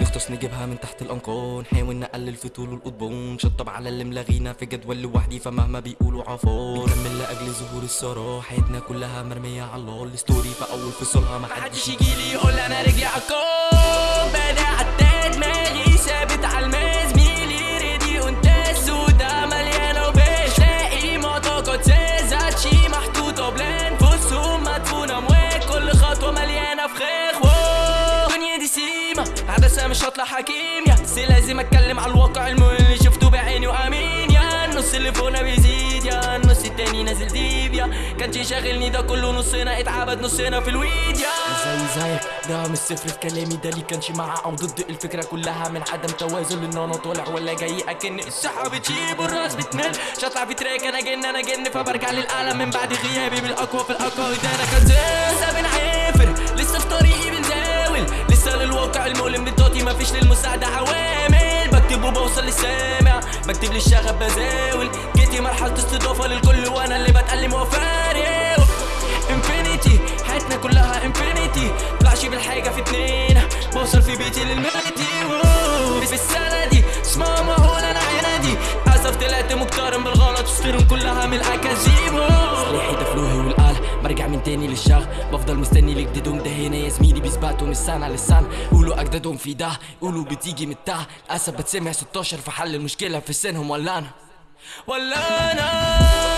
نغطس نجيبها من تحت الانقاض نحاول نقلل في طول القضبان شطب على اللي ملاغينا في جدول لوحدي فمهما بيقولوا عفار بنكمل لأجل ظهور الثراء. حياتنا كلها مرمية على الله الستوري في أول فصولها ما حدش يجيلي يقول أنا رجلي عالكون عدسه مش هطلع حكيم يا. بس لازم أتكلم على الواقع المهم اللي شفته بعيني وأمين يا. النص اللي فوقنا بيزيد يا. النص التاني نازل ديب يا. كانش شاغلني ده كله نصنا اتعبد نصنا في الويد يا. زي زيك ده مش صفر في كلامي ده ليه كانش مع أو ضد الفكرة كلها من عدم توازن إن أنا طالع ولا جاي. أكن السحاب بتجيب والراس بتمل. شطلع في تراك أنا جن أنا جن فبرجع للاعلى من بعد غيابي بالأقوى في الأقوى ده أنا كان مفيش للمساعدة عوامل. بكتب وبوصل للسامع. بكتب للشغف بزاول. جيتي مرحلة استضافة للكل وأنا اللي بتألم وفارق انفينيتي حياتنا كلها انفينيتي طلعش بالحاجة في اتنين. بوصل في بيتي للميتي. في السنة دي اسمها معقول أنا عنادي أسف طلعت مقترن بالغلط. وسطرهم كلها من الأكاذيب. تاني للشغل بفضل مستني لجديدهم ده يا زميلي بيثبتوا من السنة. للسنة قولوا أجدادهم في ده قولوا بتيجي من التحت للأسف بتسمع 16 في حل المشكلة في سنهم ولا أنا؟ ولا أنا؟